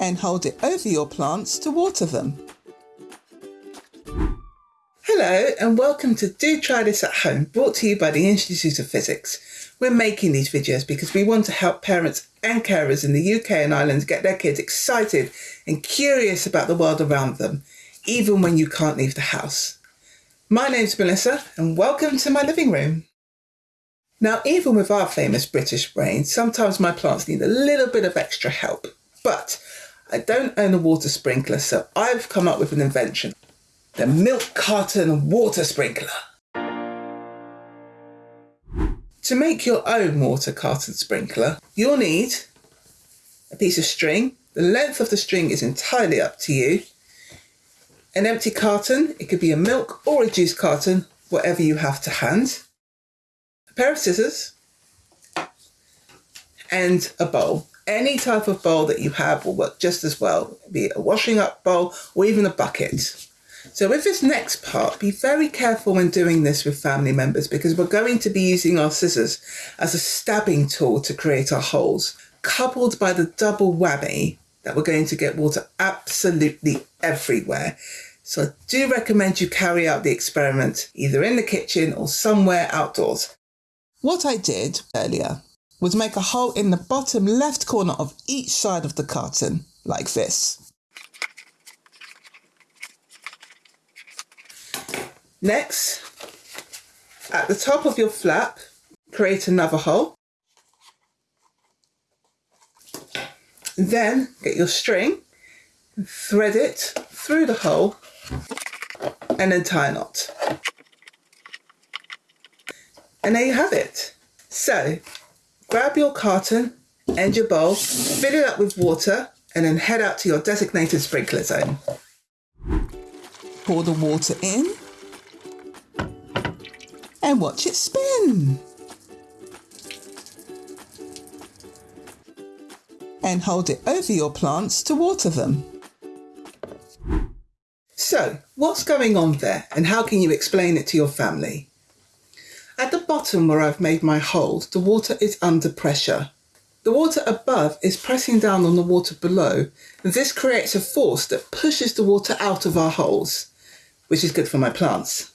and hold it over your plants to water them. Hello and welcome to Do Try This at Home, brought to you by the Institute of Physics. We're making these videos because we want to help parents and carers in the UK and Ireland get their kids excited and curious about the world around them, even when you can't leave the house. My name's Melissa and welcome to my living room. Now, even with our famous British rain, sometimes my plants need a little bit of extra help. But I don't own a water sprinkler, so I've come up with an invention. The milk carton water sprinkler. To make your own water carton sprinkler, you'll need a piece of string. The length of the string is entirely up to you. An empty carton, it could be a milk or a juice carton, whatever you have to hand A pair of scissors, and a bowl. Any type of bowl that you have will work just as well, be it a washing up bowl or even a bucket. So with this next part, be very careful when doing this with family members because we're going to be using our scissors as a stabbing tool to create our holes, coupled by the double whammy that we're going to get water absolutely everywhere. So I do recommend you carry out the experiment either in the kitchen or somewhere outdoors. What I did earlier was make a hole in the bottom left corner of each side of the carton, like this. Next, at the top of your flap, create another hole. Then get your string, thread it through the hole and then tie a knot. And there you have it. So grab your carton and your bowl, fill it up with water, and then head out to your designated sprinkler zone. Pour the water in and watch it spin. And hold it over your plants to water them. So, what's going on there and how can you explain it to your family? At the bottom where I've made my hole, the water is under pressure. The water above is pressing down on the water below, and this creates a force that pushes the water out of our holes, which is good for my plants.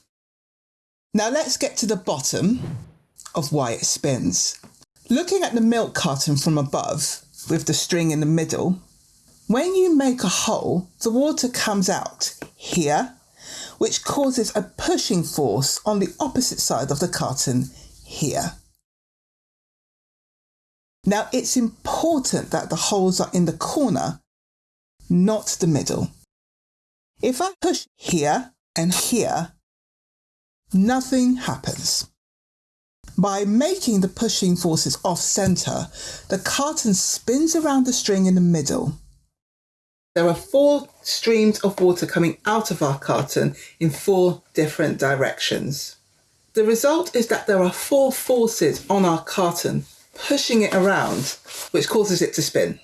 Now let's get to the bottom of why it spins. Looking at the milk carton from above, with the string in the middle, when you make a hole, the water comes out here which causes a pushing force on the opposite side of the carton here. Now it's important that the holes are in the corner, not the middle. If I push here and here, nothing happens. By making the pushing forces off center, the carton spins around the string in the middle there are four streams of water coming out of our carton in four different directions. The result is that there are four forces on our carton pushing it around, which causes it to spin.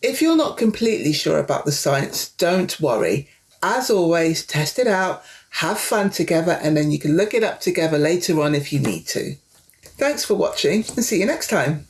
If you're not completely sure about the science, don't worry. As always, test it out, have fun together, and then you can look it up together later on if you need to. Thanks for watching and see you next time.